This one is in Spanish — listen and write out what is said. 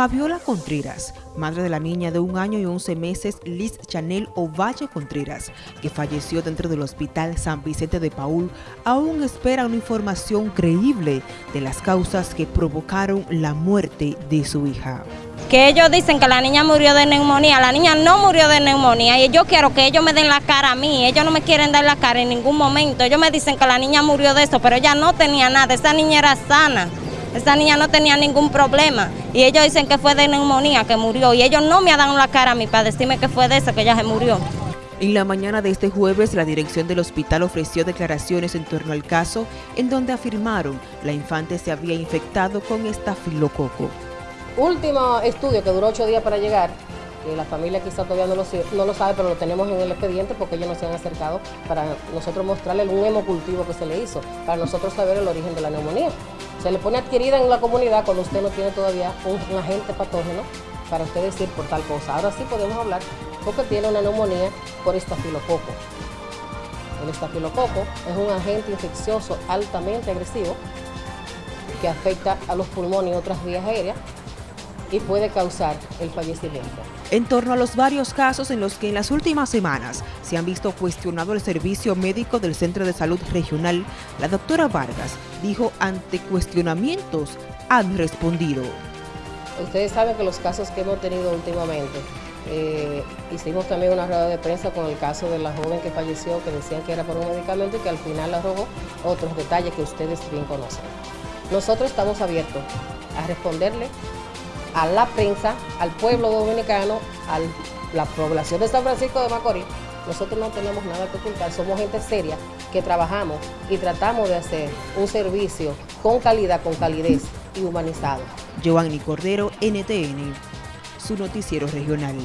Fabiola Contreras, madre de la niña de un año y once meses Liz Chanel Ovalle Contreras, que falleció dentro del hospital San Vicente de Paul, aún espera una información creíble de las causas que provocaron la muerte de su hija. Que ellos dicen que la niña murió de neumonía, la niña no murió de neumonía y yo quiero que ellos me den la cara a mí, ellos no me quieren dar la cara en ningún momento, ellos me dicen que la niña murió de eso, pero ella no tenía nada, esa niña era sana. Esa niña no tenía ningún problema y ellos dicen que fue de neumonía que murió y ellos no me han dado la cara a mí para decirme que fue de eso que ella se murió. En la mañana de este jueves, la dirección del hospital ofreció declaraciones en torno al caso, en donde afirmaron la infante se había infectado con estafilococo. Último estudio que duró ocho días para llegar, que la familia quizá todavía no lo, no lo sabe, pero lo tenemos en el expediente porque ellos nos se han acercado para nosotros mostrarle un hemocultivo que se le hizo, para nosotros saber el origen de la neumonía. Se le pone adquirida en la comunidad cuando usted no tiene todavía un, agente patógeno para usted decir por tal cosa. Ahora sí podemos hablar porque tiene una neumonía por estafilococo. El estafilococo es un agente infeccioso altamente agresivo que afecta a los pulmones y otras vías aéreas y puede causar el fallecimiento. En torno a los varios casos en los que en las últimas semanas se han visto cuestionado el servicio médico del Centro de Salud Regional, la doctora Vargas dijo ante cuestionamientos han respondido. Ustedes saben que los casos que hemos tenido últimamente, eh, hicimos también una rueda de prensa con el caso de la joven que falleció, que decían que era por un medicamento y que al final arrojó otros detalles que ustedes bien conocen. Nosotros estamos abiertos a responderle a la prensa, al pueblo dominicano, a la población de San Francisco de Macorís, nosotros no tenemos nada que ocultar, somos gente seria que trabajamos y tratamos de hacer un servicio con calidad, con calidez y humanizado. Giovanni Cordero, NTN, su noticiero regional.